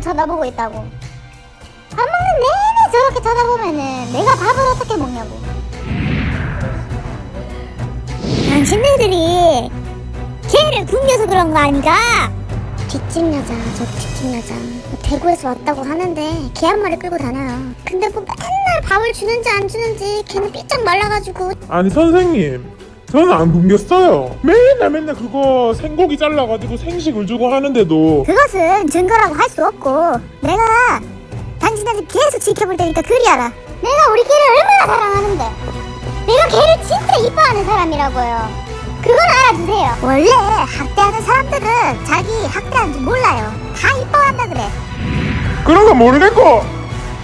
자꾸 쳐다보고 있다고. 밥 먹는 내내 저렇게 쳐다보면은 내가 밥을 어떻게 먹냐고. 당신네들이 걔를 굶겨서 그런 거 아닌가? 뒷집 여자 저 뒷집 여자. 뭐 대구에서 왔다고 하는데 개 한 마리 끌고 다녀요. 근데 뭐 맨날 밥을 주는지 안 주는지 걔는 삐쩍 말라가지고. 아니 선생님 저는 안 굶겼어요. 맨날 맨날 그거 생고기 잘라가지고 생식을 주고 하는데도. 그것은 증거라고 할 수 없고 내가 당신한테 계속 지켜볼 테니까 그리하라. 내가 우리 개를 얼마나 사랑하는데. 내가 개를 진짜 이뻐하는 사람이라고요. 그걸 알아주세요. 원래 학대하는 사람들은 자기 학대하는 줄 몰라요. 다 이뻐한다 그래. 그런 거 모르겠고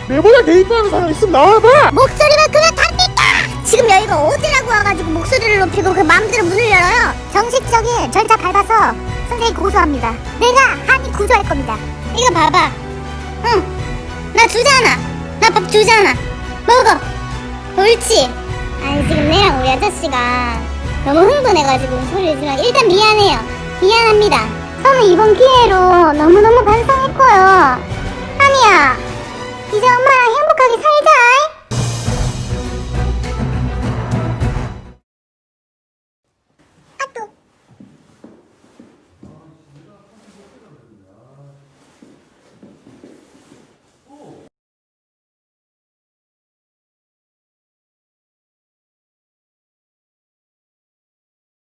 내보다 개입하는 사람 있으면 나와봐! 목소리만 그냥 답니까 지금 여기가 어디라고 와가지고 목소리를 높이고 그 마음대로 문을 열어요. 정식적인 절차 밟아서 선생님 고소합니다. 내가 한이 구조할 겁니다. 이거 봐봐. 응나 주잖아. 나 밥 주잖아. 먹어. 옳지. 아니 지금 내랑 우리 아저씨가 너무 흥분해가지고 소리를 지르면 일단 미안해요. 미안합니다. 저는 이번 기회로 너무너무